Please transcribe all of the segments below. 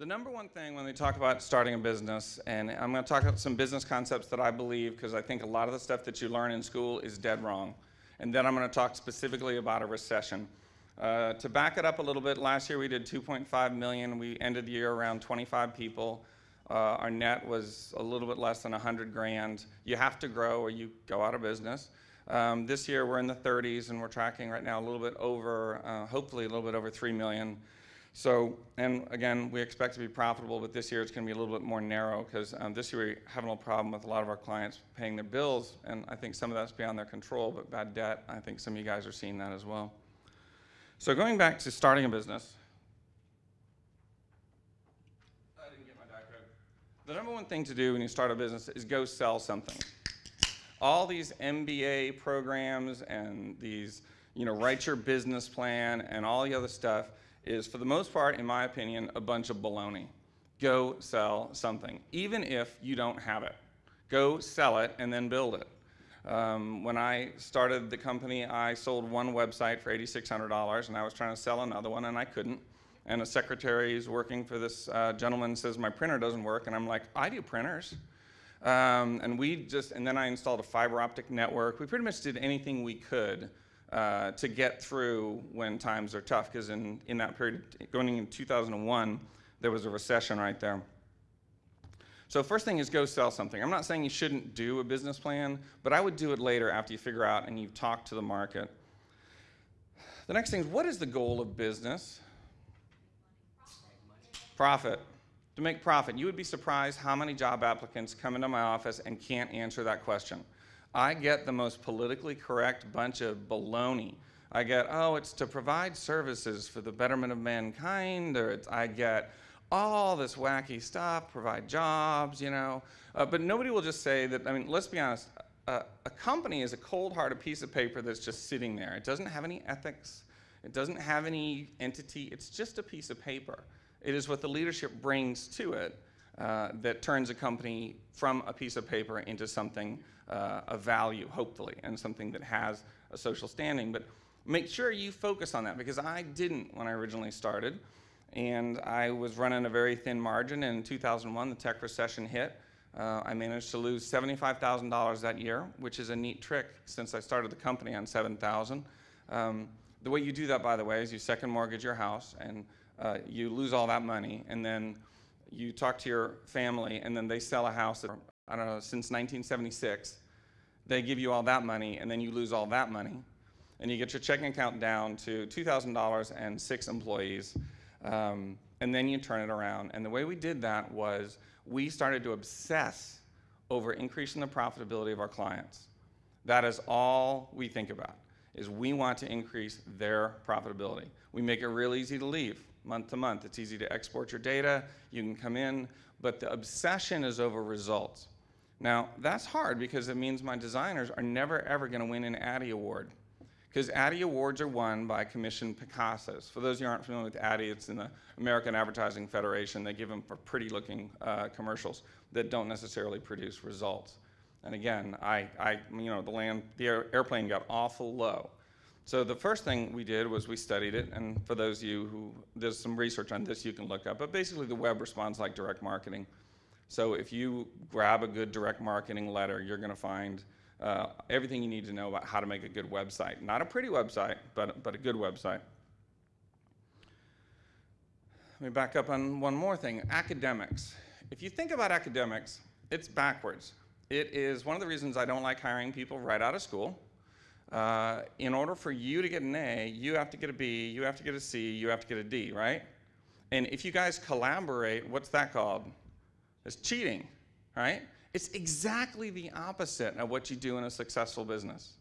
The number one thing when they talk about starting a business, and I'm going to talk about some business concepts that I believe, because I think a lot of the stuff that you learn in school is dead wrong. And then I'm going to talk specifically about a recession. Uh, to back it up a little bit, last year we did 2.5 million. We ended the year around 25 people. Uh, our net was a little bit less than 100 grand. You have to grow or you go out of business. Um, this year we're in the 30s and we're tracking right now a little bit over, uh, hopefully a little bit over 3 million. So, and again, we expect to be profitable, but this year it's going to be a little bit more narrow because um, this year we have a problem with a lot of our clients paying their bills, and I think some of that's beyond their control, but bad debt, I think some of you guys are seeing that as well. So going back to starting a business. The number one thing to do when you start a business is go sell something. All these MBA programs and these, you know, write your business plan and all the other stuff, is, for the most part, in my opinion, a bunch of baloney. Go sell something, even if you don't have it. Go sell it and then build it. Um, when I started the company, I sold one website for $8,600, and I was trying to sell another one, and I couldn't. And a secretary is working for this uh, gentleman says, my printer doesn't work, and I'm like, I do printers. Um, and we just, and then I installed a fiber optic network. We pretty much did anything we could uh, to get through when times are tough, because in, in that period, going in 2001, there was a recession right there. So first thing is go sell something. I'm not saying you shouldn't do a business plan, but I would do it later after you figure out and you've talked to the market. The next thing is what is the goal of business? Profit. To make profit. You would be surprised how many job applicants come into my office and can't answer that question. I get the most politically correct bunch of baloney. I get, oh, it's to provide services for the betterment of mankind, or I get all this wacky stuff, provide jobs, you know. Uh, but nobody will just say that, I mean, let's be honest, a company is a cold-hearted piece of paper that's just sitting there. It doesn't have any ethics. It doesn't have any entity. It's just a piece of paper. It is what the leadership brings to it uh, that turns a company from a piece of paper into something uh, of value, hopefully, and something that has a social standing. But make sure you focus on that because I didn't when I originally started. And I was running a very thin margin. And in 2001, the tech recession hit. Uh, I managed to lose $75,000 that year, which is a neat trick since I started the company on 7,000. Um, the way you do that, by the way, is you second mortgage your house and uh, you lose all that money, and then you talk to your family, and then they sell a house that, I don't know, since 1976. They give you all that money, and then you lose all that money. And you get your checking account down to $2,000 and six employees. Um, and then you turn it around. And the way we did that was we started to obsess over increasing the profitability of our clients. That is all we think about, is we want to increase their profitability. We make it real easy to leave month to month. It's easy to export your data. You can come in, but the obsession is over results. Now, that's hard because it means my designers are never ever going to win an Addy Award. Because Addy Awards are won by commissioned Picassos. For those of you who aren't familiar with Addy, it's in the American Advertising Federation. They give them for pretty looking uh, commercials that don't necessarily produce results. And again, I, I, you know, the land, the air, airplane got awful low. So the first thing we did was we studied it, and for those of you who, there's some research on this you can look up, but basically the web responds like direct marketing. So if you grab a good direct marketing letter, you're gonna find uh, everything you need to know about how to make a good website. Not a pretty website, but, but a good website. Let me back up on one more thing, academics. If you think about academics, it's backwards. It is one of the reasons I don't like hiring people right out of school. Uh, in order for you to get an A, you have to get a B, you have to get a C, you have to get a D, right? And if you guys collaborate, what's that called? It's cheating, right? It's exactly the opposite of what you do in a successful business.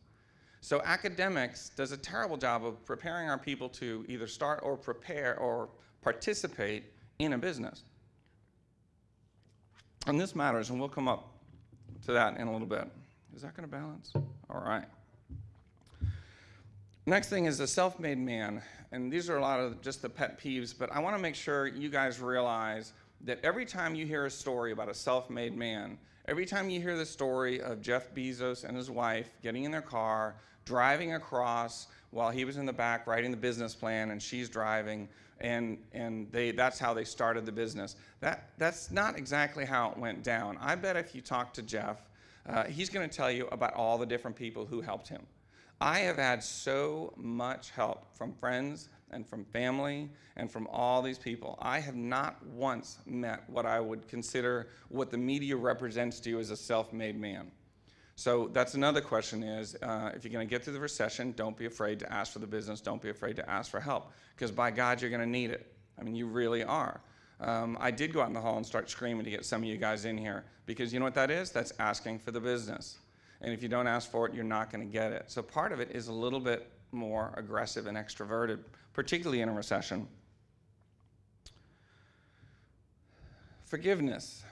So academics does a terrible job of preparing our people to either start or prepare or participate in a business. And this matters, and we'll come up to that in a little bit. Is that going to balance? All right. Next thing is the self-made man. And these are a lot of just the pet peeves, but I want to make sure you guys realize that every time you hear a story about a self-made man, every time you hear the story of Jeff Bezos and his wife getting in their car, driving across while he was in the back writing the business plan and she's driving and and they that's how they started the business. That that's not exactly how it went down. I bet if you talk to Jeff, uh, he's going to tell you about all the different people who helped him. I have had so much help from friends and from family and from all these people. I have not once met what I would consider what the media represents to you as a self-made man. So that's another question is, uh, if you're going to get through the recession, don't be afraid to ask for the business. Don't be afraid to ask for help, because by God, you're going to need it. I mean, you really are. Um, I did go out in the hall and start screaming to get some of you guys in here, because you know what that is? That's asking for the business. And if you don't ask for it, you're not going to get it. So part of it is a little bit more aggressive and extroverted, particularly in a recession. Forgiveness.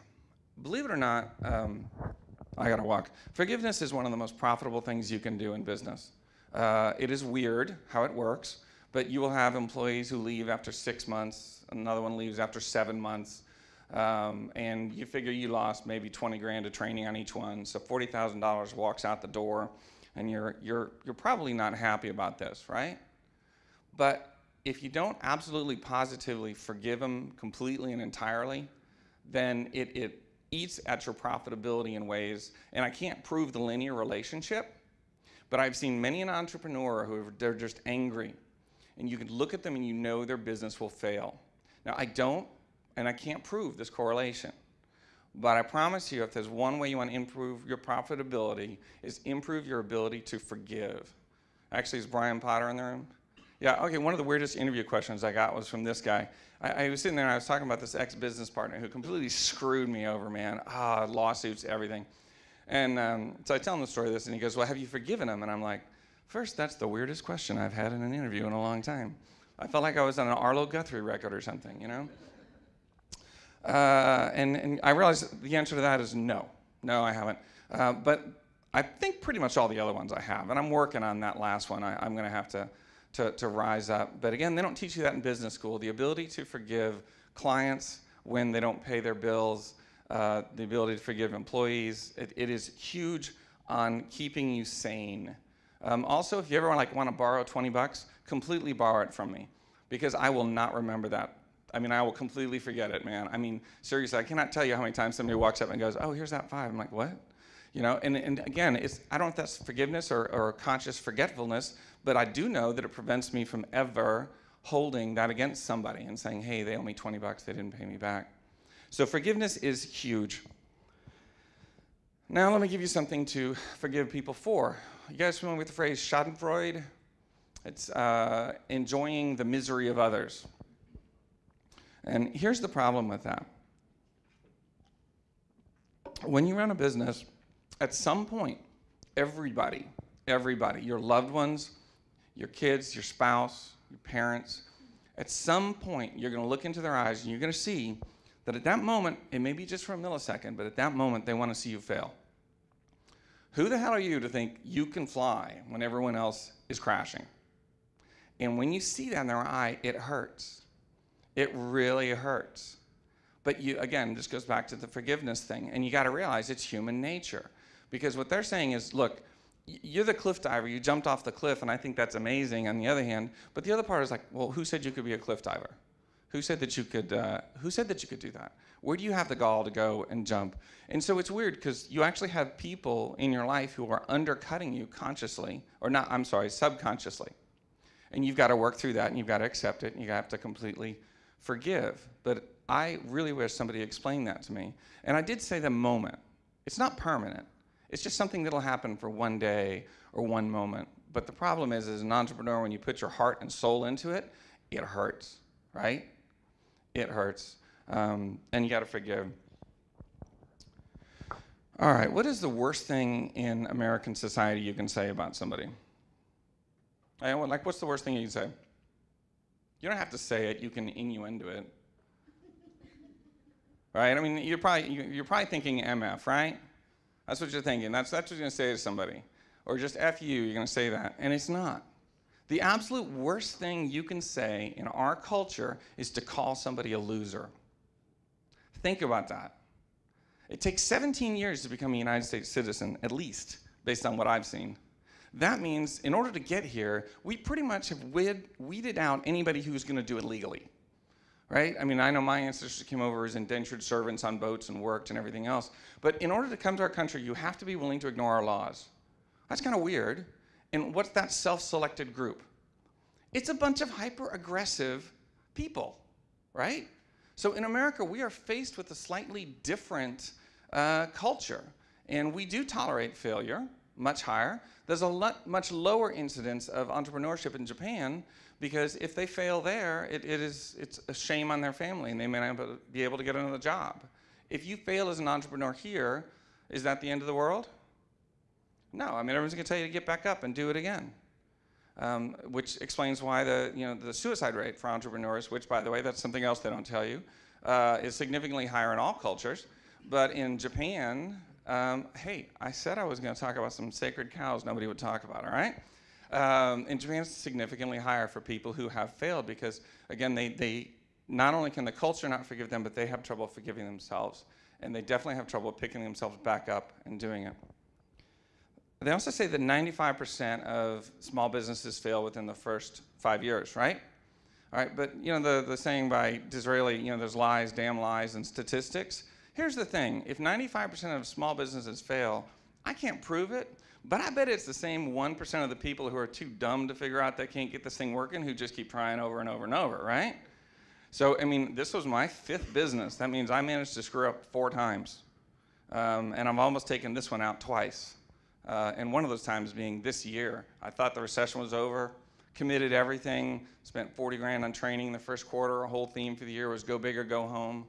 Believe it or not, um, I gotta walk. Forgiveness is one of the most profitable things you can do in business. Uh, it is weird how it works, but you will have employees who leave after six months, another one leaves after seven months, um, and you figure you lost maybe 20 grand of training on each one, so $40,000 walks out the door, and you're, you're, you're probably not happy about this, right? But if you don't absolutely positively forgive them completely and entirely, then it, it eats at your profitability in ways, and I can't prove the linear relationship, but I've seen many an entrepreneur who they're just angry, and you can look at them and you know their business will fail. Now I don't, and I can't prove this correlation, but I promise you if there's one way you want to improve your profitability is improve your ability to forgive. Actually, is Brian Potter in the room? Yeah, okay, one of the weirdest interview questions I got was from this guy. I, I was sitting there and I was talking about this ex-business partner who completely screwed me over, man. Ah, lawsuits, everything. And um, so I tell him the story of this and he goes, well, have you forgiven him? And I'm like, first, that's the weirdest question I've had in an interview in a long time. I felt like I was on an Arlo Guthrie record or something, you know? Uh, and, and I realize the answer to that is no. No, I haven't. Uh, but I think pretty much all the other ones I have. And I'm working on that last one. I, I'm going to have to to, to rise up. But again, they don't teach you that in business school. The ability to forgive clients when they don't pay their bills, uh, the ability to forgive employees, it, it is huge on keeping you sane. Um, also, if you ever like want to borrow 20 bucks, completely borrow it from me because I will not remember that. I mean, I will completely forget it, man. I mean, seriously, I cannot tell you how many times somebody walks up and goes, oh, here's that five. I'm like, what? You know, and, and again, it's, I don't know if that's forgiveness or, or conscious forgetfulness, but I do know that it prevents me from ever holding that against somebody and saying, hey, they owe me 20 bucks, they didn't pay me back. So forgiveness is huge. Now let me give you something to forgive people for. You guys familiar with the phrase schadenfreude? It's uh, enjoying the misery of others. And here's the problem with that. When you run a business, at some point, everybody, everybody, your loved ones, your kids, your spouse, your parents, at some point you're going to look into their eyes and you're going to see that at that moment, it may be just for a millisecond, but at that moment they want to see you fail. Who the hell are you to think you can fly when everyone else is crashing? And when you see that in their eye, it hurts. It really hurts. But you, again, this goes back to the forgiveness thing, and you got to realize it's human nature. Because what they're saying is, look, you're the cliff diver, you jumped off the cliff, and I think that's amazing on the other hand. But the other part is like, well, who said you could be a cliff diver? Who said that you could, uh, who said that you could do that? Where do you have the gall to go and jump? And so it's weird because you actually have people in your life who are undercutting you consciously, or not, I'm sorry, subconsciously. And you've got to work through that and you've got to accept it and you have to completely forgive. But I really wish somebody explained that to me. And I did say the moment. It's not permanent. It's just something that'll happen for one day or one moment. But the problem is, as an entrepreneur, when you put your heart and soul into it, it hurts, right? It hurts. Um, and you got to forgive. All right, what is the worst thing in American society you can say about somebody? Like, what's the worst thing you can say? You don't have to say it, you can innuendo it. Right? I mean, you're probably, you're probably thinking MF, right? That's what you're thinking. That's, that's what you're going to say to somebody. Or just F you, you're going to say that. And it's not. The absolute worst thing you can say in our culture is to call somebody a loser. Think about that. It takes 17 years to become a United States citizen, at least, based on what I've seen. That means in order to get here, we pretty much have weed, weeded out anybody who's going to do it legally. Right? I mean, I know my ancestors came over as indentured servants on boats and worked and everything else. But in order to come to our country, you have to be willing to ignore our laws. That's kind of weird. And what's that self selected group? It's a bunch of hyper aggressive people, right? So in America, we are faced with a slightly different uh, culture. And we do tolerate failure much higher. There's a lot, much lower incidence of entrepreneurship in Japan because if they fail there, it, it is, it's a shame on their family and they may not be able to get another job. If you fail as an entrepreneur here, is that the end of the world? No, I mean, everyone's gonna tell you to get back up and do it again. Um, which explains why the, you know, the suicide rate for entrepreneurs, which by the way, that's something else they don't tell you, uh, is significantly higher in all cultures. But in Japan, um, hey, I said I was going to talk about some sacred cows nobody would talk about, all right? Um, in Japan, it's significantly higher for people who have failed because, again, they, they not only can the culture not forgive them, but they have trouble forgiving themselves. And they definitely have trouble picking themselves back up and doing it. They also say that 95% of small businesses fail within the first five years, right? All right, but you know the, the saying by Disraeli, you know, there's lies, damn lies, and statistics. Here's the thing if 95% of small businesses fail, I can't prove it, but I bet it's the same 1% of the people who are too dumb to figure out they can't get this thing working who just keep trying over and over and over, right? So, I mean, this was my fifth business. That means I managed to screw up four times. Um, and I've almost taken this one out twice. Uh, and one of those times being this year. I thought the recession was over, committed everything, spent 40 grand on training the first quarter. A whole theme for the year was go big or go home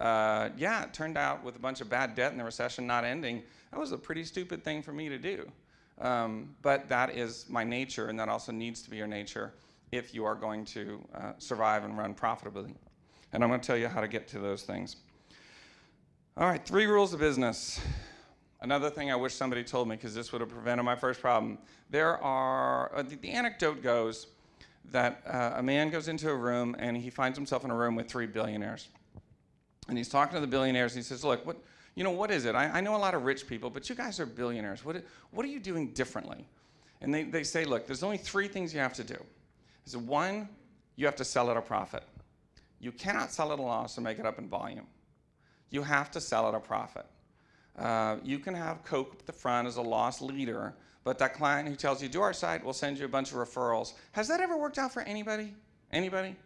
uh, yeah, it turned out with a bunch of bad debt and the recession not ending, that was a pretty stupid thing for me to do. Um, but that is my nature, and that also needs to be your nature if you are going to uh, survive and run profitably. And I'm going to tell you how to get to those things. All right, three rules of business. Another thing I wish somebody told me, because this would have prevented my first problem. There are, uh, the, the, anecdote goes that uh, a man goes into a room and he finds himself in a room with three billionaires and he's talking to the billionaires. And he says, "Look, what you know? What is it? I, I know a lot of rich people, but you guys are billionaires. What what are you doing differently?" And they, they say, "Look, there's only three things you have to do. Is one, you have to sell at a profit. You cannot sell at a loss and make it up in volume. You have to sell at a profit. Uh, you can have Coke at the front as a loss leader, but that client who tells you, do our site, we'll send you a bunch of referrals. Has that ever worked out for anybody? Anybody?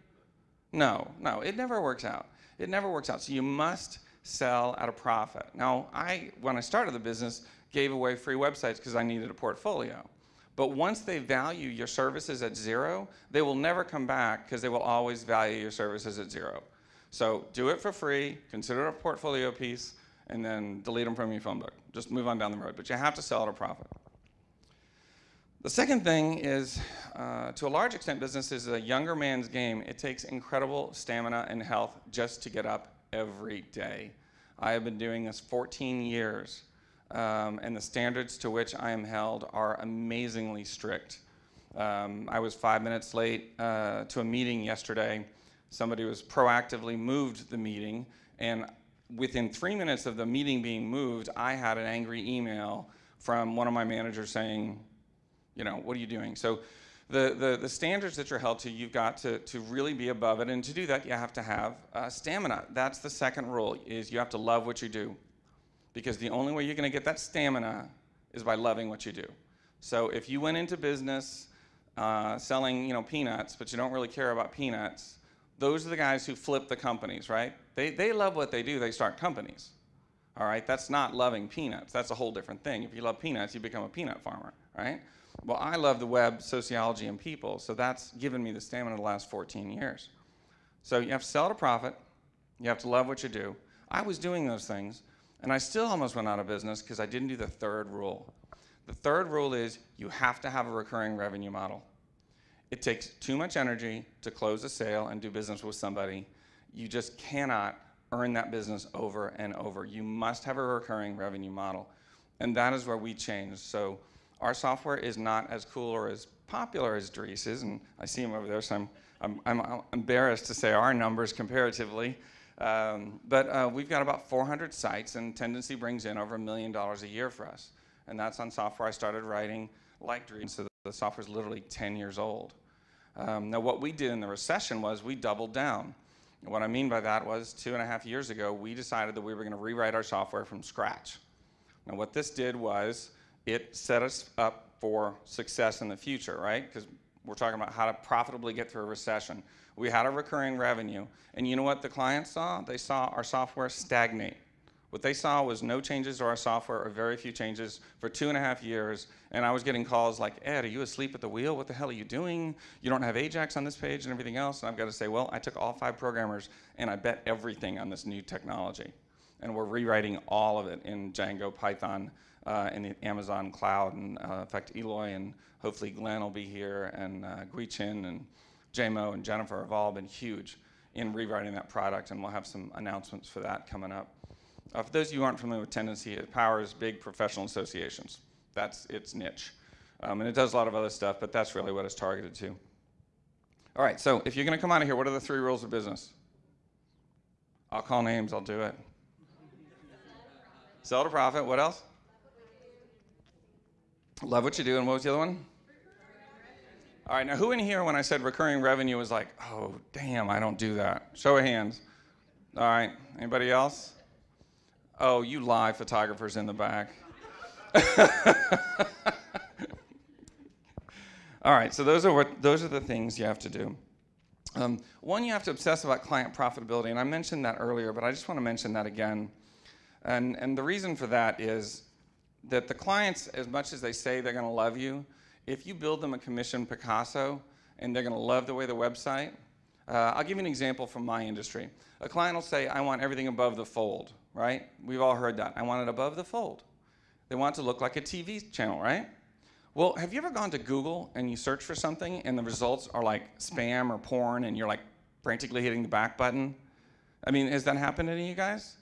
No, no, it never works out. It never works out. So you must sell at a profit. Now, I, when I started the business, gave away free websites because I needed a portfolio. But once they value your services at zero, they will never come back because they will always value your services at zero. So do it for free, consider it a portfolio piece, and then delete them from your phone book. Just move on down the road. But you have to sell at a profit. The second thing is, uh, to a large extent, business is a younger man's game. It takes incredible stamina and health just to get up every day. I have been doing this 14 years, um, and the standards to which I am held are amazingly strict. Um, I was five minutes late uh, to a meeting yesterday. Somebody was proactively moved the meeting, and within three minutes of the meeting being moved, I had an angry email from one of my managers saying, you know, what are you doing? So the, the, the standards that you're held to, you've got to, to really be above it. And to do that, you have to have uh, stamina. That's the second rule, is you have to love what you do. Because the only way you're going to get that stamina is by loving what you do. So if you went into business uh, selling, you know, peanuts, but you don't really care about peanuts, those are the guys who flip the companies, right? They, they love what they do, they start companies. All right, that's not loving peanuts. That's a whole different thing. If you love peanuts, you become a peanut farmer, right? Well, I love the web, sociology, and people, so that's given me the stamina the last 14 years. So you have to sell a profit, you have to love what you do. I was doing those things, and I still almost went out of business because I didn't do the third rule. The third rule is you have to have a recurring revenue model. It takes too much energy to close a sale and do business with somebody. You just cannot earn that business over and over. You must have a recurring revenue model. And that is where we change. So our software is not as cool or as popular as Dries and I see him over there, so I'm, I'm, I'm embarrassed to say our numbers comparatively. Um, but uh, we've got about 400 sites, and Tendenci brings in over a million dollars a year for us. And that's on software I started writing like Dream, so the software is literally 10 years old. Um, now, what we did in the recession was we doubled down. And what I mean by that was two and a half years ago, we decided that we were going to rewrite our software from scratch. Now, what this did was it set us up for success in the future, right? Because we're talking about how to profitably get through a recession. We had a recurring revenue, and you know what the clients saw? They saw our software stagnate. What they saw was no changes to our software or very few changes for two and a half years. And I was getting calls like, Ed, are you asleep at the wheel? What the hell are you doing? You don't have Ajax on this page and everything else. And I've got to say, well, I took all five programmers and I bet everything on this new technology. And we're rewriting all of it in Django, Python, uh, in the Amazon cloud. And uh, in fact, Eloy and hopefully Glenn will be here, and uh, Guichin and JMO and Jennifer have all been huge in rewriting that product. And we'll have some announcements for that coming up. Uh, for those of you who aren't familiar with Tendenci, it powers big professional associations. That's its niche. Um, and it does a lot of other stuff, but that's really what it's targeted to. All right, so if you're going to come out of here, what are the three rules of business? I'll call names, I'll do it. Sell to profit, what else? Love what you do, and what was the other one? All right, now who in here, when I said recurring revenue, was like, oh, damn, I don't do that? Show of hands. All right, anybody else? Oh, you live photographers in the back. All right, so those are what those are the things you have to do. Um, one, you have to obsess about client profitability, and I mentioned that earlier, but I just want to mention that again. And and the reason for that is that the clients, as much as they say they're going to love you, if you build them a commission Picasso and they're going to love the way the website, uh, I'll give you an example from my industry. A client will say, I want everything above the fold right? We've all heard that. I want it above the fold. They want it to look like a TV channel, right? Well, have you ever gone to Google and you search for something and the results are like spam or porn and you're like frantically hitting the back button? I mean, has that happened to any of you guys?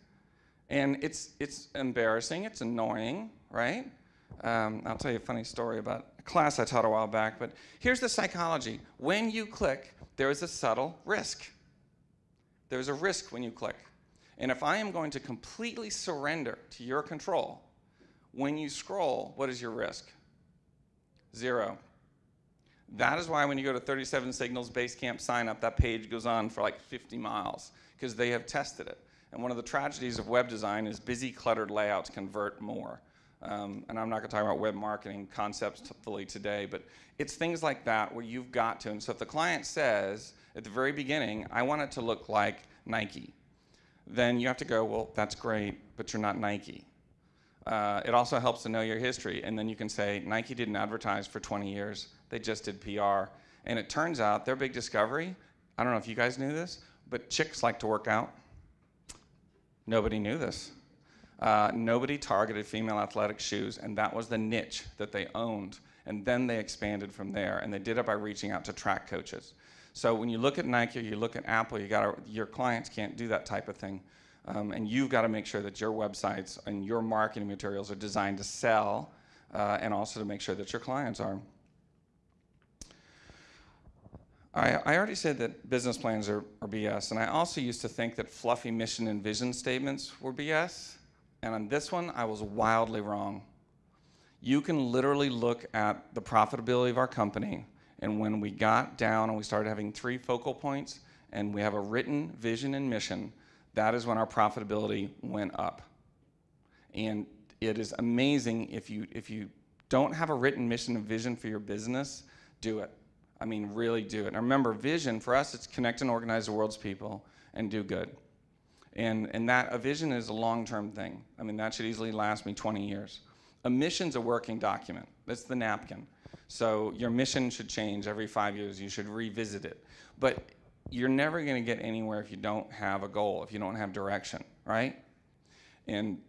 And it's, it's embarrassing, it's annoying, right? Um, I'll tell you a funny story about a class I taught a while back, but here's the psychology. When you click, there is a subtle risk. There's a risk when you click. And if I am going to completely surrender to your control, when you scroll, what is your risk? Zero. That is why when you go to 37 Signals Basecamp sign up, that page goes on for like 50 miles because they have tested it. And one of the tragedies of web design is busy, cluttered layouts convert more. Um, and I'm not going to talk about web marketing concepts fully today, but it's things like that where you've got to. And so if the client says at the very beginning, I want it to look like Nike, then you have to go, well, that's great, but you're not Nike. Uh, it also helps to know your history, and then you can say, Nike didn't advertise for 20 years, they just did PR. And it turns out their big discovery, I don't know if you guys knew this, but chicks like to work out. Nobody knew this. Uh, nobody targeted female athletic shoes, and that was the niche that they owned. And then they expanded from there, and they did it by reaching out to track coaches. So when you look at Nike you look at Apple, you got your clients can't do that type of thing. Um, and you've got to make sure that your websites and your marketing materials are designed to sell uh, and also to make sure that your clients are. I, I already said that business plans are, are BS, and I also used to think that fluffy mission and vision statements were BS. And on this one, I was wildly wrong. You can literally look at the profitability of our company and when we got down and we started having three focal points and we have a written vision and mission, that is when our profitability went up. And it is amazing if you, if you don't have a written mission and vision for your business, do it. I mean, really do it. And remember, vision for us, it's connect and organize the world's people and do good. And, and that a vision is a long-term thing. I mean, that should easily last me 20 years. A mission's a working document. That's the napkin. So your mission should change every five years. You should revisit it. But you're never going to get anywhere if you don't have a goal, if you don't have direction, right? And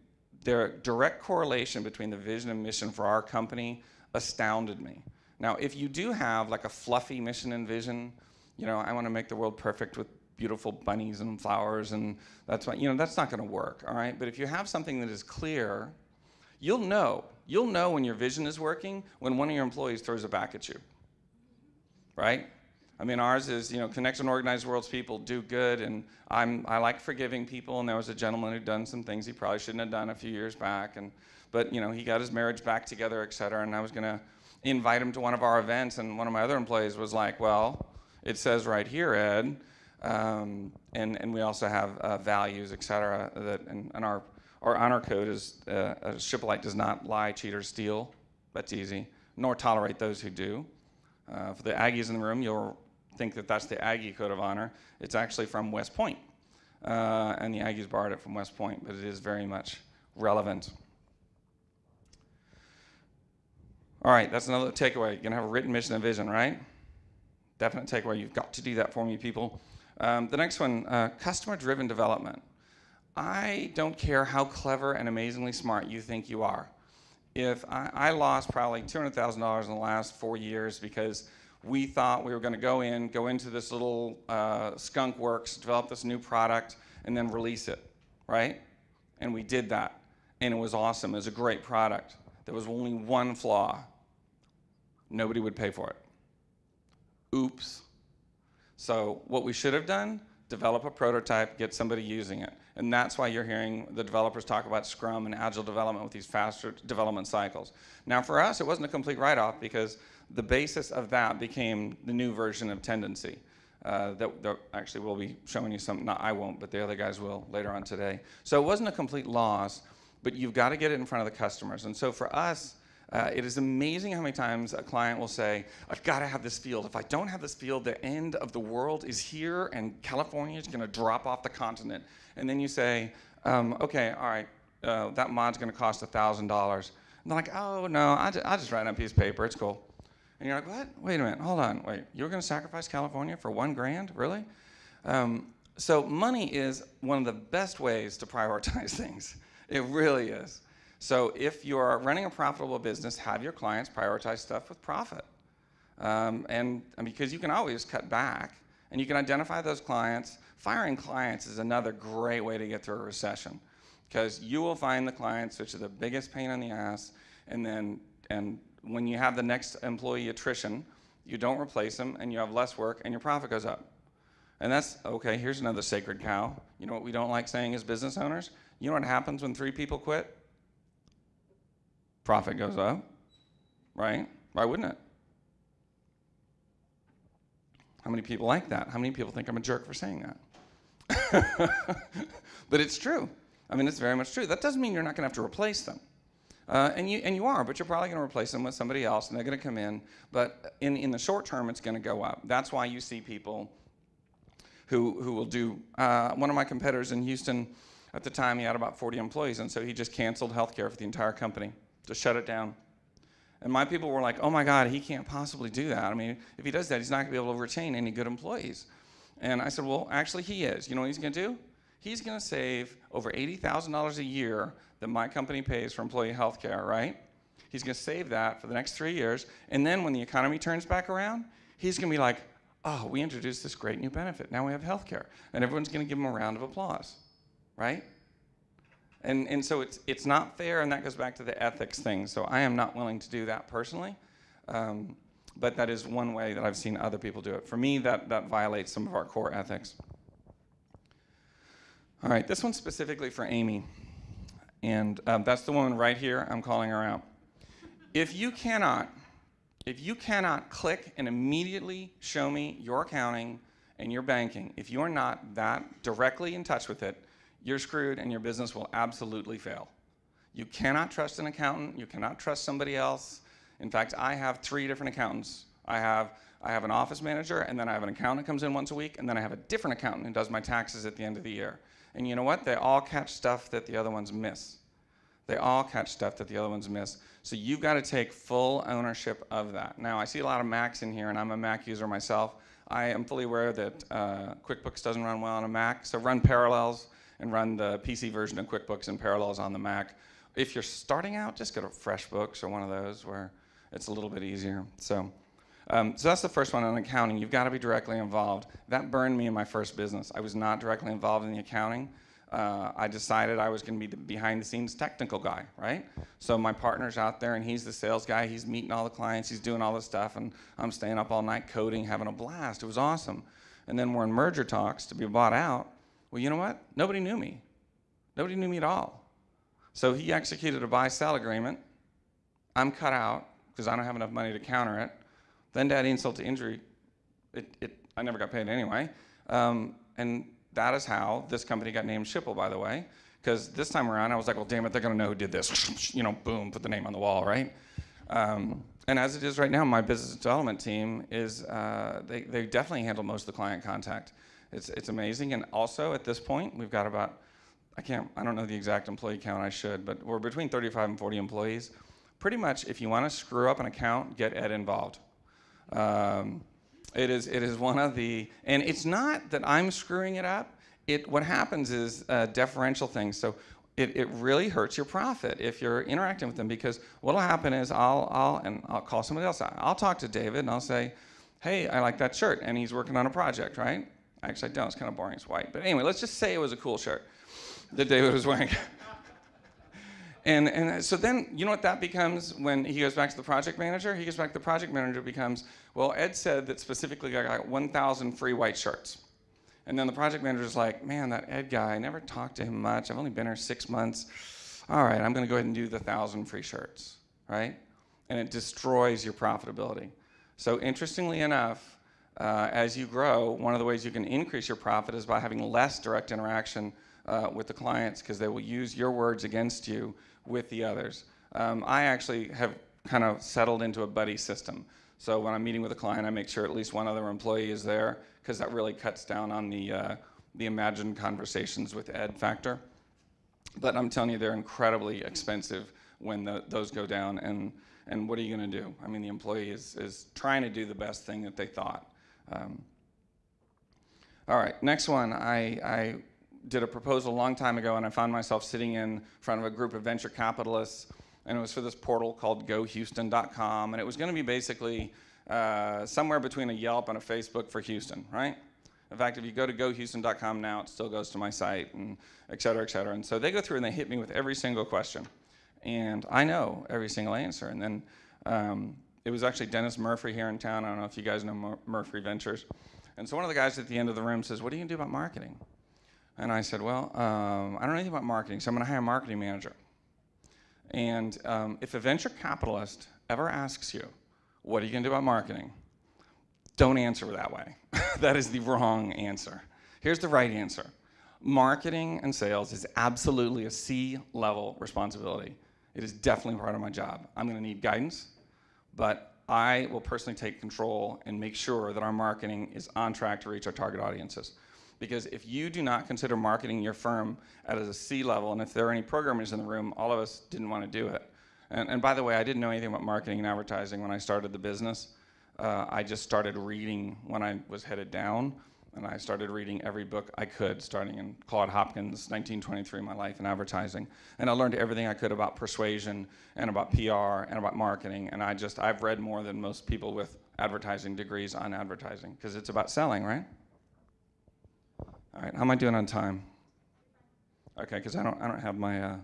the direct correlation between the vision and mission for our company astounded me. Now, if you do have like a fluffy mission and vision, you know, I want to make the world perfect with beautiful bunnies and flowers and that's why, you know, that's not going to work, all right? But if you have something that is clear You'll know. You'll know when your vision is working when one of your employees throws it back at you. Right? I mean, ours is, you know, connect and organize world's people, do good, and I'm, I like forgiving people, and there was a gentleman who'd done some things he probably shouldn't have done a few years back, and, but, you know, he got his marriage back together, et cetera, and I was gonna, invite him to one of our events, and one of my other employees was like, "Well, it says right here, Ed." Um, and, and we also have uh, values, et cetera, that, and, and our, our honor code is uh, a shippolite does not lie, cheat, or steal. That's easy, nor tolerate those who do. Uh, for the Aggies in the room, you'll think that that's the Aggie code of honor. It's actually from West Point. Uh, and the Aggies borrowed it from West Point, but it is very much relevant. All right, that's another takeaway. You're gonna have a written mission and vision, right? Definite takeaway. You've got to do that for me, people. Um, the next one, uh, customer-driven development. I don't care how clever and amazingly smart you think you are. If I, I lost probably $200,000 in the last four years because we thought we were going to go in, go into this little uh, skunk works, develop this new product, and then release it, right? And we did that, and it was awesome. It was a great product. There was only one flaw. Nobody would pay for it. Oops. So what we should have done, develop a prototype, get somebody using it. And that's why you're hearing the developers talk about Scrum and Agile development with these faster development cycles. Now for us, it wasn't a complete write-off because the basis of that became the new version of Tendenci. Uh, that, that, actually we'll be showing you some, not I won't, but the other guys will later on today. So it wasn't a complete loss, but you've got to get it in front of the customers. And so for us, uh, it is amazing how many times a client will say, I've got to have this field. If I don't have this field, the end of the world is here and California is going to drop off the continent. And then you say, um, okay, all right, uh, that mod's going to cost $1,000. And they're like, oh, no, I just, I just write on a piece of paper. It's cool. And you're like, what? Wait a minute, hold on, wait. You're going to sacrifice California for one grand? Really? Um, so money is one of the best ways to prioritize things. It really is. So if you're running a profitable business, have your clients prioritize stuff with profit. Um, and, and because you can always cut back and you can identify those clients. Firing clients is another great way to get through a recession because you will find the clients which are the biggest pain in the ass and then and when you have the next employee attrition, you don't replace them and you have less work and your profit goes up. And that's, okay, here's another sacred cow. You know what we don't like saying as business owners? You know what happens when three people quit? Profit goes up, right? Why wouldn't it? How many people like that? How many people think I'm a jerk for saying that? but it's true. I mean, it's very much true. That doesn't mean you're not going to have to replace them. Uh, and, you, and you are, but you're probably going to replace them with somebody else, and they're going to come in. But in, in the short term, it's going to go up. That's why you see people who, who will do. Uh, one of my competitors in Houston, at the time, he had about 40 employees, and so he just canceled healthcare for the entire company, to shut it down. And my people were like, oh my God, he can't possibly do that. I mean, if he does that, he's not going to be able to retain any good employees. And I said, well, actually, he is. You know what he's going to do? He's going to save over $80,000 a year that my company pays for employee health care, right? He's going to save that for the next three years. And then when the economy turns back around, he's going to be like, oh, we introduced this great new benefit. Now we have health care. And everyone's going to give him a round of applause, right? And, and so it's, it's not fair, and that goes back to the ethics thing. So I am not willing to do that personally. Um, but that is one way that I've seen other people do it. For me, that, that violates some of our core ethics. All right, this one's specifically for Amy. And um, that's the woman right here. I'm calling her out. If you cannot, if you cannot click and immediately show me your accounting and your banking, if you're not that directly in touch with it, you're screwed and your business will absolutely fail. You cannot trust an accountant. You cannot trust somebody else. In fact, I have three different accountants. I have, I have an office manager, and then I have an accountant that comes in once a week, and then I have a different accountant who does my taxes at the end of the year. And you know what? They all catch stuff that the other ones miss. They all catch stuff that the other ones miss. So you've got to take full ownership of that. Now, I see a lot of Macs in here, and I'm a Mac user myself. I am fully aware that uh, QuickBooks doesn't run well on a Mac, so run Parallels and run the PC version of QuickBooks and Parallels on the Mac. If you're starting out, just go to FreshBooks or one of those where it's a little bit easier. So, um, so that's the first one on accounting. You've got to be directly involved. That burned me in my first business. I was not directly involved in the accounting uh, I decided I was going to be the behind the scenes technical guy, right? So my partner's out there and he's the sales guy. He's meeting all the clients. He's doing all this stuff. And I'm staying up all night coding, having a blast. It was awesome. And then we're in merger talks to be bought out. Well, you know what? Nobody knew me. Nobody knew me at all. So he executed a buy sell agreement. I'm cut out. because I don't have enough money to counter it. Then to add insult to injury, it, it, I never got paid anyway. Um, and that is how this company got named Schipul, by the way. Because this time around, I was like, well, damn it, they're going to know who did this. you know, boom, put the name on the wall, right? Um, and as it is right now, my business development team is, uh, they, they definitely handle most of the client contact. It's, it's amazing. And also at this point, we've got about, I can't, I don't know the exact employee count, I should, but we're between 35 and 40 employees. Pretty much, if you want to screw up an account, get Ed involved. Um, it is, it is one of the, and it's not that I'm screwing it up. It, what happens is uh, deferential things. So it, it really hurts your profit if you're interacting with them because what'll happen is I'll, I'll, and I'll call somebody else. I'll talk to David and I'll say, hey, I like that shirt. And he's working on a project, right? Actually, I don't. It's kind of boring. It's white. But anyway, let's just say it was a cool shirt that David was wearing. and, and so then, you know what that becomes when he goes back to the project manager? He goes back to the project manager becomes, well, Ed said that specifically I got 1,000 free white shirts. And then the project manager's like, man, that Ed guy, I never talked to him much. I've only been here six months. All right, I'm going to go ahead and do the 1,000 free shirts, right? And it destroys your profitability. So interestingly enough, uh, as you grow, one of the ways you can increase your profit is by having less direct interaction uh, with the clients because they will use your words against you with the others. Um, I actually have kind of settled into a buddy system. So when I'm meeting with a client, I make sure at least one other employee is there because that really cuts down on the, uh, the imagined conversations with Ed factor. But I'm telling you, they're incredibly expensive when the, those go down. And, and what are you going to do? I mean, the employee is, is trying to do the best thing that they thought. Um, all right, next one. I, I did a proposal a long time ago, and I found myself sitting in front of a group of venture capitalists, and it was for this portal called GoHouston.com, and it was going to be basically uh, somewhere between a Yelp and a Facebook for Houston, right? In fact, if you go to gohouston.com now, it still goes to my site, and et cetera, et cetera. And so they go through and they hit me with every single question, and I know every single answer. And then um, it was actually Dennis Murphy here in town. I don't know if you guys know Mur Murphy Ventures. And so one of the guys at the end of the room says, what are you going to do about marketing? And I said, well, um, I don't know anything about marketing, so I'm to hire a marketing manager. And um, if a venture capitalist ever asks you, what are you to do about marketing? Don't answer that way. that is the wrong answer. Here's the right answer. Marketing and sales is absolutely a C-level responsibility. It is definitely part of my job. I'm going to need guidance but I will personally take control and make sure that our marketing is on track to reach our target audiences. Because if you do not consider marketing your firm at a C level, and if there are any programmers in the room, all of us didn't want to do it. And, and by the way, I didn't know anything about marketing and advertising when I started the business. Uh, I just started reading when I was headed down and I started reading every book I could, starting in Claude Hopkins' 1923, My Life in Advertising. And I learned everything I could about persuasion and about PR and about marketing. And I just, I've read more than most people with advertising degrees on advertising, because it's about selling, right? All right, how am I doing on time? Okay, because I don't, I don't have my, uh,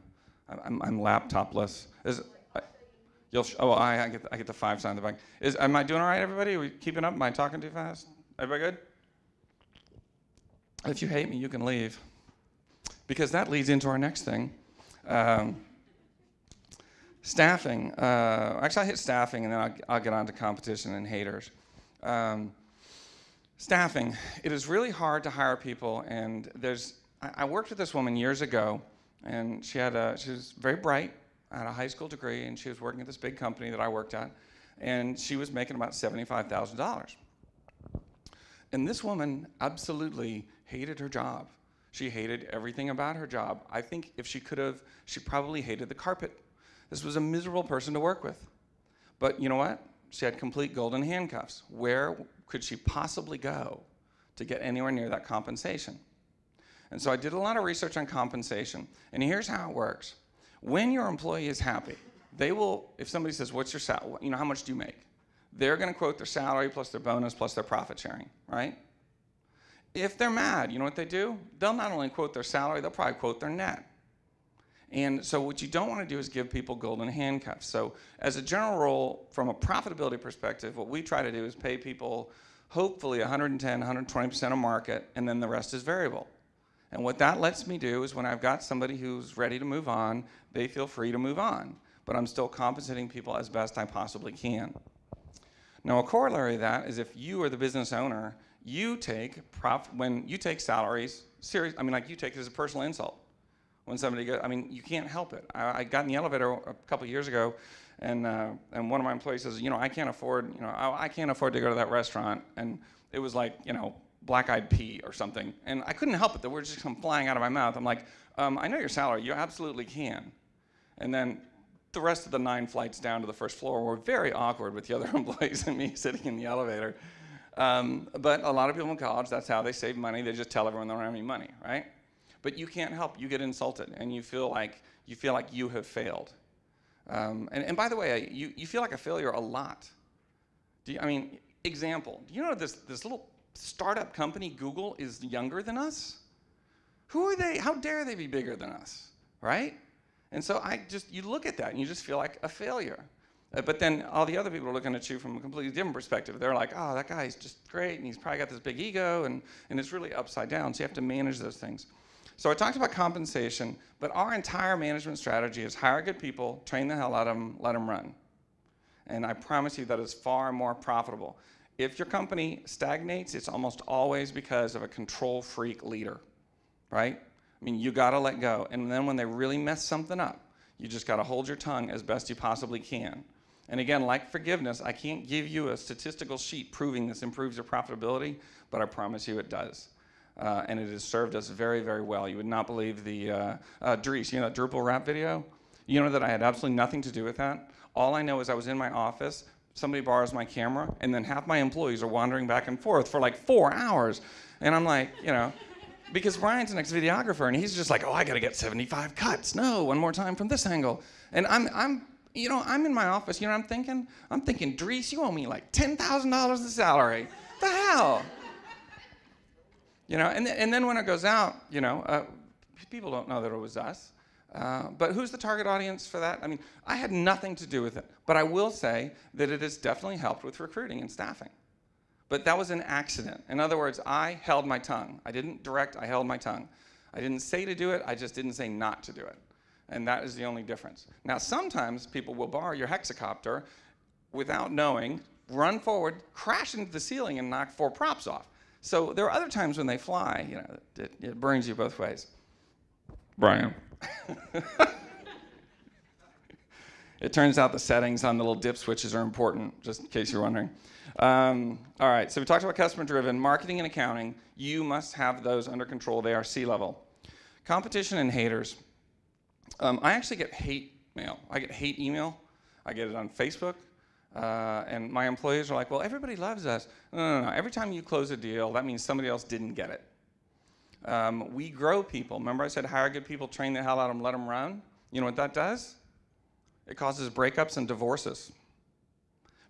I'm, I'm laptopless. Is, I, you'll, oh, I, I, get, I get the five sign in the back. Is, am I doing all right, everybody? Are we keeping up? Am I talking too fast? Everybody good? If you hate me, you can leave. Because that leads into our next thing. Um, staffing. Uh, actually, I hit staffing and then I'll, I'll, get on to competition and haters. Um, staffing. It is really hard to hire people, and there's. I, I, worked with this woman years ago, and she had a. She was very bright, had a high school degree, and she was working at this big company that I worked at, and she was making about seventy-five thousand dollars. And this woman absolutely hated her job. She hated everything about her job. I think if she could have, she probably hated the carpet. This was a miserable person to work with. But you know what? She had complete golden handcuffs. Where could she possibly go to get anywhere near that compensation? And so I did a lot of research on compensation. And here's how it works. When your employee is happy, they will, if somebody says, what's your salary, you know, how much do you make? They're gonna quote their salary plus their bonus plus their profit sharing, right? If they're mad, you know what they do? They'll not only quote their salary, they'll probably quote their net. And so what you don't want to do is give people golden handcuffs. So as a general rule, from a profitability perspective, what we try to do is pay people hopefully 110, 120% of market, and then the rest is variable. And what that lets me do is when I've got somebody who's ready to move on, they feel free to move on. but I'm still compensating people as best I possibly can. Now, a corollary of that is if you are the business owner, you take prof- when you take salaries serious. I mean, like you take it as a personal insult when somebody goes. I mean, you can't help it. I, I got in the elevator a couple years ago, and uh, and one of my employees says, you know, I can't afford, you know, I, I can't afford to go to that restaurant, and it was like, you know, black-eyed pea or something, and I couldn't help it. The words just come flying out of my mouth. I'm like, um, I know your salary. You absolutely can. And then the rest of the nine flights down to the first floor were very awkward with the other employees and me sitting in the elevator. Um, but a lot of people in college, that's how they save money. They just tell everyone they don't have any money, right? But you can't help. You get insulted, and you feel like you feel like you have failed. Um, and, and by the way, you, you feel like a failure a lot. Do you, I mean, example. Do you know this this little startup company, Google, is younger than us? Who are they? How dare they be bigger than us, right? And so I just, you look at that and you just feel like a failure. Uh, but then all the other people are looking at you from a completely different perspective. They're like, oh, that guy's just great and he's probably got this big ego and, and it's really upside down. So you have to manage those things. So I talked about compensation, but our entire management strategy is hire good people, train the hell out of them, let them run. And I promise you that is far more profitable. If your company stagnates, it's almost always because of a control freak leader, right? I mean, you got to let go. And then when they really mess something up, you just got to hold your tongue as best you possibly can. And again, like forgiveness, I can't give you a statistical sheet proving this improves your profitability, but I promise you it does. Uh, and it has served us very, very well. You would not believe the, uh, uh, Dries, you know that Drupal rap video? You know that I had absolutely nothing to do with that? All I know is I was in my office, somebody borrows my camera, and then half my employees are wandering back and forth for like four hours. And I'm like, you know, because Ryan's an ex-videographer and he's just like, oh, I got to get 75 cuts. No, one more time from this angle. And I'm, I'm, you know, I'm in my office. You know, I'm thinking, I'm thinking, Dries, you owe me like ten thousand dollars in salary. the hell? You know, and, th- and then when it goes out, you know, uh, people don't know that it was us. Uh, but who's the target audience for that? I mean, I had nothing to do with it. But I will say that it has definitely helped with recruiting and staffing. But that was an accident. In other words, I held my tongue. I didn't direct, I held my tongue. I didn't say to do it, I just didn't say not to do it. And that is the only difference. Now, sometimes people will borrow your hexacopter without knowing, run forward, crash into the ceiling, and knock four props off. So there are other times when they fly, you know, it, it burns you both ways. Brian. it turns out the settings on the little dip switches are important, just in case you're wondering. Um, all right, so we talked about customer driven, marketing and accounting. You must have those under control. They are C level. Competition and haters. Um, I actually get hate mail. I get hate email. I get it on Facebook. Uh, and my employees are like, well, everybody loves us. No, no, no. Every time you close a deal, that means somebody else didn't get it. Um, we grow people. Remember I said hire good people, train the hell out of them, let them run? You know what that does? It causes breakups and divorces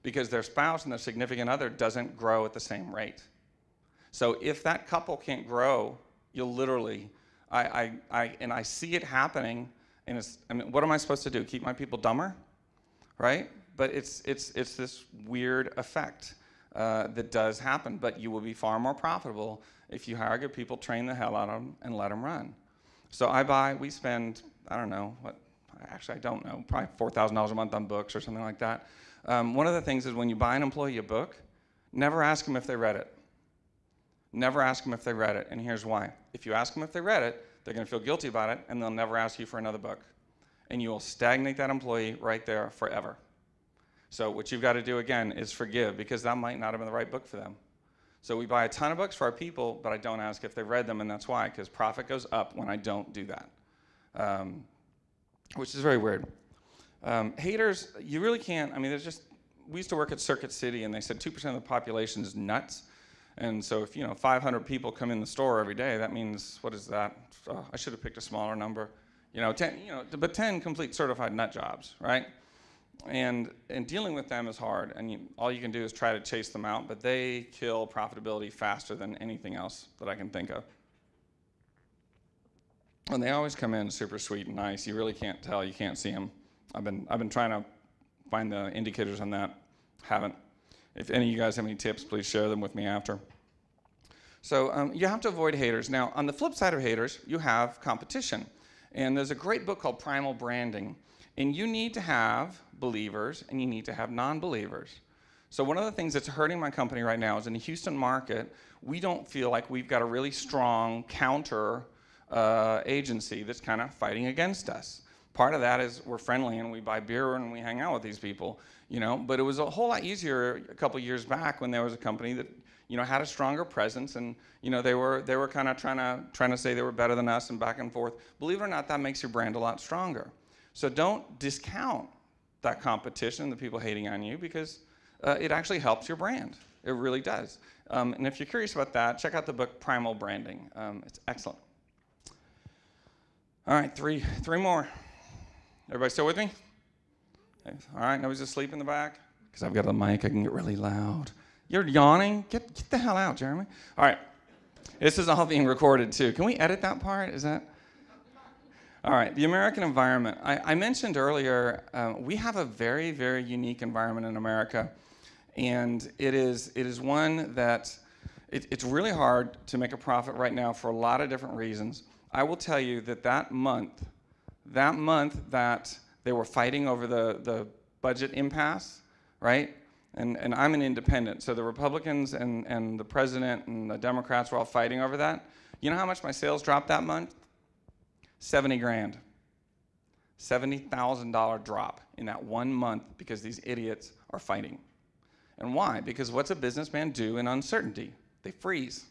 because their spouse and their significant other doesn't grow at the same rate. So if that couple can't grow, you'll literally, I, I, I, and I see it happening, I mean, what am I supposed to do? Keep my people dumber? Right? But it's, it's, it's this weird effect uh, that does happen, but you will be far more profitable if you hire good people, train the hell out of them, and let them run. So I buy, we spend, I don't know, what, actually I don't know, probably $4,000 a month on books or something like that. Um, one of the things is when you buy an employee a book, never ask them if they read it. Never ask them if they read it, and here's why. If you ask them if they read it, they're going to feel guilty about it, and they'll never ask you for another book. And you will stagnate that employee right there forever. So what you've got to do again is forgive, because that might not have been the right book for them. So we buy a ton of books for our people, but I don't ask if they've read them, and that's why, because profit goes up when I don't do that, um, which is very weird. Um, haters, you really can't. I mean, there's just. We used to work at Circuit City, and they said two percent of the population is nuts. And so, if you know 500 people come in the store every day, that means what is that? Oh, I should have picked a smaller number. You know, 10. You know, but 10 complete certified nut jobs, right? And and dealing with them is hard. And you, all you can do is try to chase them out, but they kill profitability faster than anything else that I can think of. And they always come in super sweet and nice. You really can't tell. You can't see them. I've been, I've been trying to find the indicators on that. Haven't. If any of you guys have any tips, please share them with me after. So um, you have to avoid haters. Now, on the flip side of haters, you have competition. And there's a great book called Primal Branding. And you need to have believers and you need to have non believers. So, one of the things that's hurting my company right now is in the Houston market, we don't feel like we've got a really strong counter uh, agency that's kind of fighting against us. Part of that is we're friendly and we buy beer and we hang out with these people, you know. But it was a whole lot easier a couple years back when there was a company that you know had a stronger presence and you know they were they were kind of trying to trying to say they were better than us and back and forth. Believe it or not, that makes your brand a lot stronger. So don't discount that competition, the people hating on you, because uh, it actually helps your brand. It really does. Um, and if you're curious about that, check out the book Primal Branding. Um, it's excellent. All right, three, three more. Everybody still with me? All right, nobody's asleep in the back? Because I've got a mic, I can get really loud. You're yawning? Get, get the hell out, Jeremy. All right, this is all being recorded too. Can we edit that part? Is that? All right, the American environment. I, I mentioned earlier, uh, we have a very, very unique environment in America. And it is, it is one that it, it's really hard to make a profit right now for a lot of different reasons. I will tell you that that month, that month that they were fighting over the, the budget impasse, right? And, and I'm an independent, so the Republicans and, and the president and the Democrats were all fighting over that. You know how much my sales dropped that month? 70 grand. $70,000 drop in that one month because these idiots are fighting. And why? Because what's a businessman do in uncertainty? They freeze.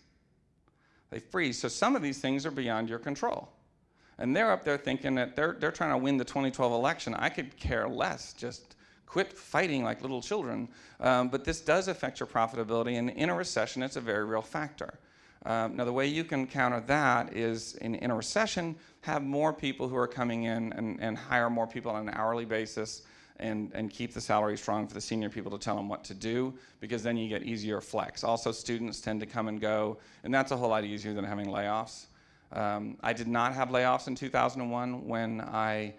They freeze. So some of these things are beyond your control. And they're up there thinking that they're, they're trying to win the 2012 election. I could care less. Just quit fighting like little children. Um, but this does affect your profitability. And in a recession, it's a very real factor. Um, now, the way you can counter that is in, in a recession, have more people who are coming in and, and hire more people on an hourly basis and, and keep the salary strong for the senior people to tell them what to do because then you get easier flex. Also, students tend to come and go, and that's a whole lot easier than having layoffs. Um, I did not have layoffs in 2001 when I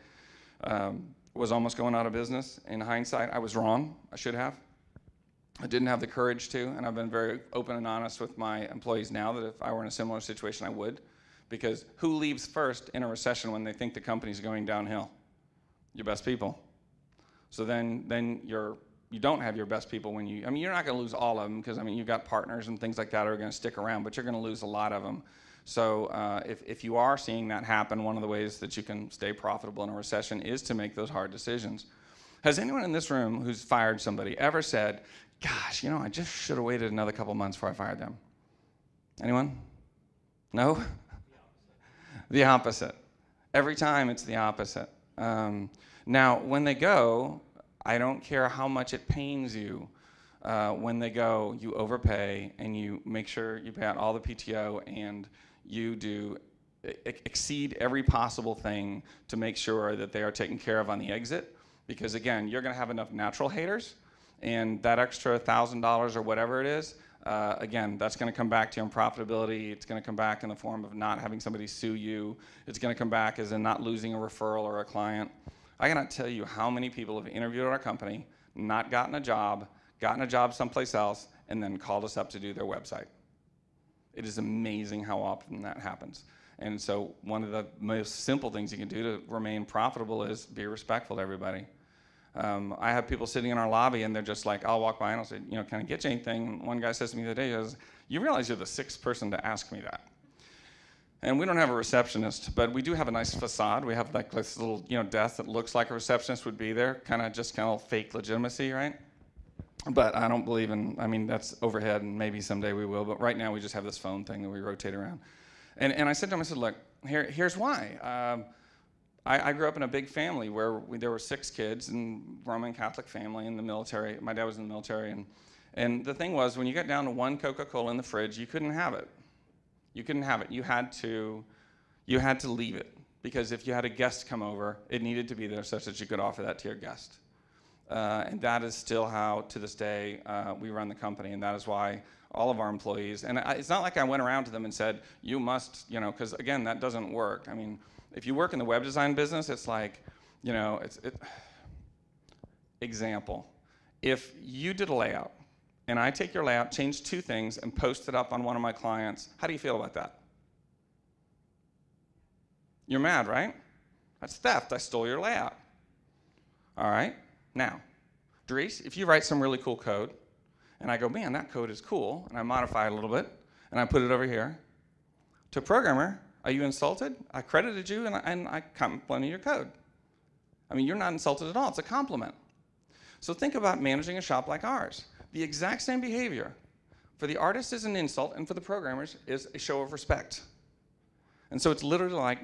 um, was almost going out of business. In hindsight, I was wrong. I should have. I didn't have the courage to, and I've been very open and honest with my employees now that if I were in a similar situation, I would. Because who leaves first in a recession when they think the company's going downhill? Your best people. So then, then you're, you don't have your best people when you, I mean, you're not going to lose all of them because, I mean, you've got partners and things like that are going to stick around, but you're going to lose a lot of them. So uh, if, if you are seeing that happen, one of the ways that you can stay profitable in a recession is to make those hard decisions. Has anyone in this room who's fired somebody ever said, gosh, you know, I just should have waited another couple months before I fired them? Anyone? No? The opposite. Every time it's the opposite. Um, now, when they go, I don't care how much it pains you. Uh, when they go, you overpay and you make sure you pay out all the PTO and you do exceed every possible thing to make sure that they are taken care of on the exit. Because again, you're going to have enough natural haters, and that extra thousand dollars or whatever it is, uh, again, that's going to come back to you in profitability. It's going to come back in the form of not having somebody sue you. It's going to come back as in not losing a referral or a client. I cannot tell you how many people have interviewed our company, not gotten a job, gotten a job someplace else, and then called us up to do their website. It is amazing how often that happens. And so one of the most simple things you can do to remain profitable is be respectful to everybody. Um, I have people sitting in our lobby and they're just like, I'll walk by and I'll say, you know, can I get you anything? And one guy says to me the other day, he goes, you realize you're the sixth person to ask me that. And we don't have a receptionist, but we do have a nice facade. We have like this little, you know, desk that looks like a receptionist would be there, kind of just kind of fake legitimacy, right? But I don't believe in. I mean, that's overhead, and maybe someday we will. But right now, we just have this phone thing that we rotate around. And and I said to him, I said, look, here here's why. Um, I, I, grew up in a big family where we, there were six kids and Roman Catholic family in the military. My dad was in the military, and and the thing was, when you got down to one Coca-Cola in the fridge, you couldn't have it. You couldn't have it. You had to, you had to leave it because if you had a guest come over, it needed to be there such that you could offer that to your guest. Uh, and that is still how, to this day, uh, we run the company, and that is why all of our employees. And I, it's not like I went around to them and said, "You must," you know, because again, that doesn't work. I mean, if you work in the web design business, it's like, you know, it's it, example. If you did a layout and I take your layout, change two things, and post it up on one of my clients, how do you feel about that? You're mad, right? That's theft. I stole your layout. All right? Now, Dries, if you write some really cool code, and I go, man, that code is cool, and I modify it a little bit, and I put it over here, to programmer, are you insulted? I credited you, and I, and I complimented your code. I mean, you're not insulted at all. It's a compliment. So think about managing a shop like ours. The exact same behavior for the artist is an insult, and for the programmers is a show of respect. And so it's literally like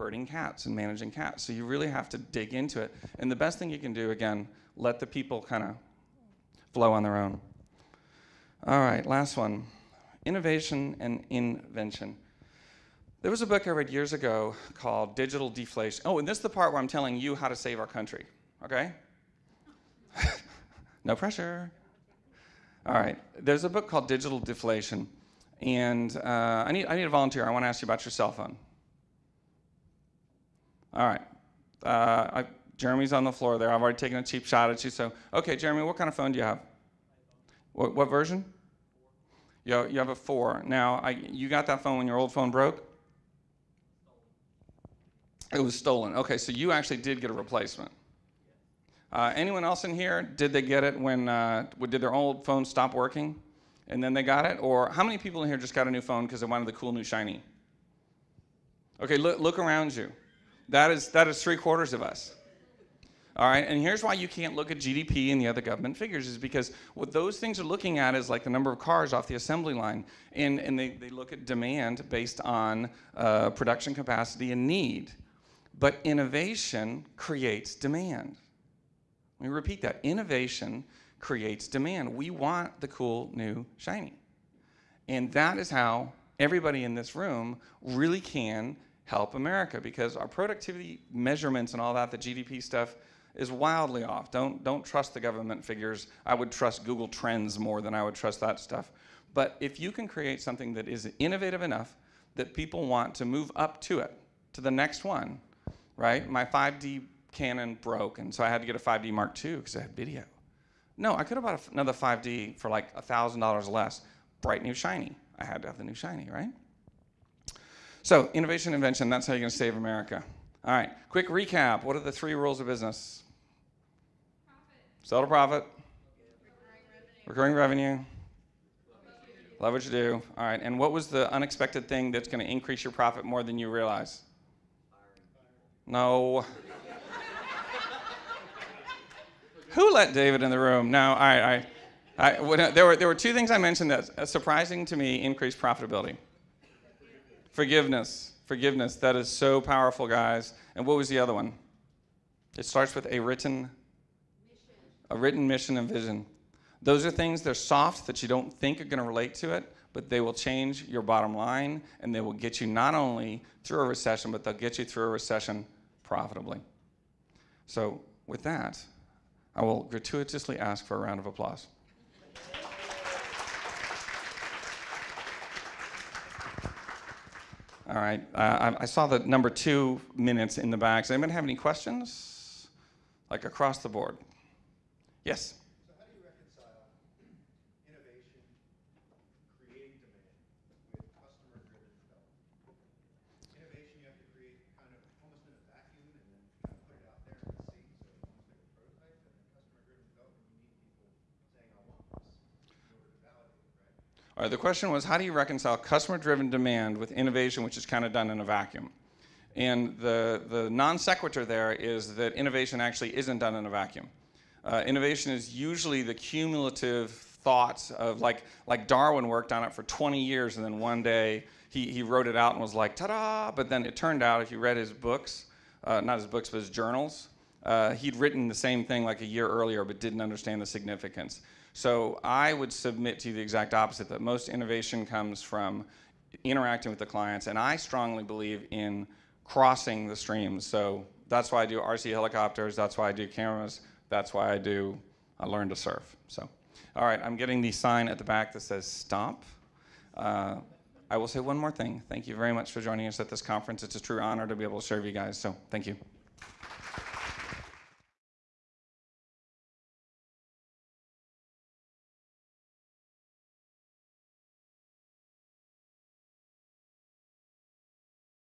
herding cats and managing cats. So you really have to dig into it. And the best thing you can do, again, let the people kind of flow on their own. All right, last one innovation and invention. There was a book I read years ago called Digital Deflation. Oh, and this is the part where I'm telling you how to save our country, okay? no pressure. All right, there's a book called Digital Deflation, and uh, I, need, I need a volunteer. I want to ask you about your cell phone. All right, uh, I, Jeremy's on the floor there. I've already taken a cheap shot at you, so, okay, Jeremy, what kind of phone do you have? What, what version? You, you have a four. Now, I, you got that phone when your old phone broke? It was stolen. Okay, so you actually did get a replacement. Uh, anyone else in here, did they get it when, uh, did their old phone stop working and then they got it? Or how many people in here just got a new phone because they wanted the cool new shiny? Okay, look, look around you. That is, that is three quarters of us. All right, and here's why you can't look at GDP and the other government figures is because what those things are looking at is like the number of cars off the assembly line, and, and they, they look at demand based on uh, production capacity and need. But innovation creates demand. Let me repeat that. Innovation creates demand. We want the cool, new, shiny. And that is how everybody in this room really can help America because our productivity measurements and all that, the GDP stuff, is wildly off. Don't, don't trust the government figures. I would trust Google Trends more than I would trust that stuff. But if you can create something that is innovative enough that people want to move up to it, to the next one, right? My 5D Canon broke, and so I had to get a 5D Mark II because I had video. No, I could have bought another 5D for like $1,000 less. Bright new shiny. I had to have the new shiny, right? So, innovation, invention, that's how you're going to save America. All right, quick recap. What are the three rules of business? Profit. Sell to profit. Recurring revenue. Recurring revenue. Love what you do. All right, and what was the unexpected thing that's going to increase your profit more than you realize? No. Who let David in the room? No, I, I, I when, there, were, there were two things I mentioned that, surprising to me, increased profitability. Forgiveness. Forgiveness. That is so powerful, guys. And what was the other one? It starts with a written, mission. a written mission and vision. Those are things, they're soft that you don't think are going to relate to it, but they will change your bottom line and they will get you not only through a recession, but they'll get you through a recession profitably. So, with that, I will gratuitously ask for a round of applause. All right, uh, I, I, saw the number two minutes in the back. Does anyone have any questions? Like across the board? Yes? The question was, how do you reconcile customer-driven demand with innovation, which is kind of done in a vacuum? And the, the non sequitur there is that innovation actually isn't done in a vacuum. Uh, innovation is usually the cumulative thoughts of like, like Darwin worked on it for 20 years and then one day he, he wrote it out and was like, ta-da! But then it turned out, if you read his books, uh, not his books, but his journals, uh, he'd written the same thing like a year earlier but didn't understand the significance. So I would submit to you the exact opposite, that most innovation comes from interacting with the clients, and I strongly believe in crossing the streams. So that's why I do RC helicopters, that's why I do cameras, that's why I do, I learn to surf. So, all right, I'm getting the sign at the back that says stop. Uh, I will say one more thing. Thank you very much for joining us at this conference. It's a true honor to be able to serve you guys, so thank you.